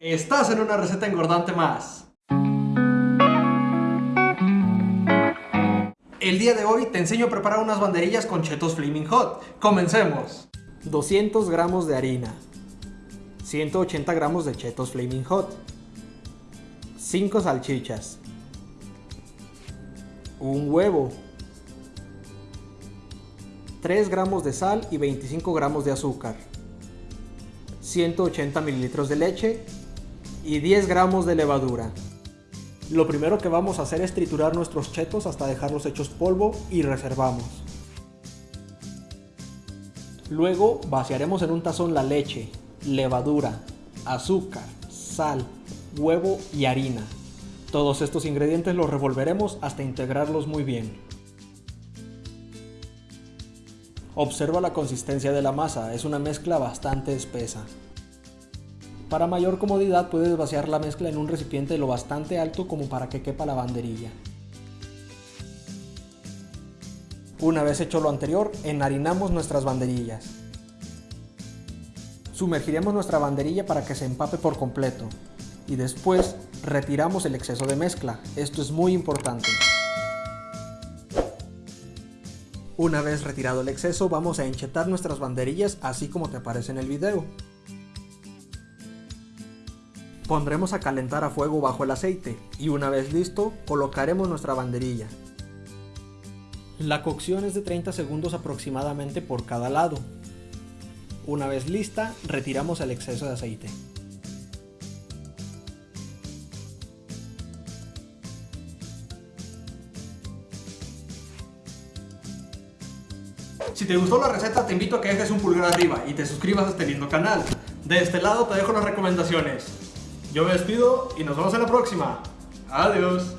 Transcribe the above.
Estás en una receta engordante más. El día de hoy te enseño a preparar unas banderillas con chetos Flaming Hot. Comencemos. 200 gramos de harina. 180 gramos de chetos Flaming Hot. 5 salchichas. Un huevo. 3 gramos de sal y 25 gramos de azúcar. 180 mililitros de leche y 10 gramos de levadura. Lo primero que vamos a hacer es triturar nuestros chetos hasta dejarlos hechos polvo y reservamos. Luego vaciaremos en un tazón la leche, levadura, azúcar, sal, huevo y harina. Todos estos ingredientes los revolveremos hasta integrarlos muy bien. Observa la consistencia de la masa, es una mezcla bastante espesa. Para mayor comodidad puedes vaciar la mezcla en un recipiente lo bastante alto como para que quepa la banderilla. Una vez hecho lo anterior, enharinamos nuestras banderillas. Sumergiremos nuestra banderilla para que se empape por completo y después retiramos el exceso de mezcla. Esto es muy importante. Una vez retirado el exceso, vamos a enchetar nuestras banderillas así como te aparece en el video. Pondremos a calentar a fuego bajo el aceite y una vez listo, colocaremos nuestra banderilla. La cocción es de 30 segundos aproximadamente por cada lado. Una vez lista, retiramos el exceso de aceite. Si te gustó la receta te invito a que dejes un pulgar arriba y te suscribas a este lindo canal. De este lado te dejo las recomendaciones. Yo me despido y nos vemos en la próxima. Adiós.